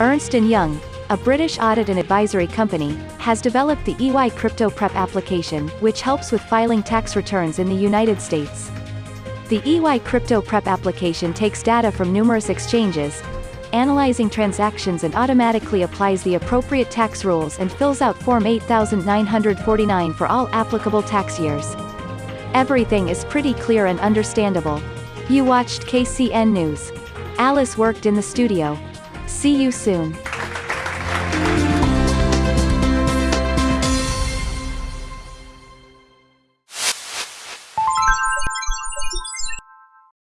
Ernst & Young, a British audit and advisory company, has developed the EY Crypto Prep application, which helps with filing tax returns in the United States. The EY Crypto Prep application takes data from numerous exchanges, analyzing transactions and automatically applies the appropriate tax rules and fills out Form 8949 for all applicable tax years. Everything is pretty clear and understandable. You watched KCN News. Alice worked in the studio. See you soon.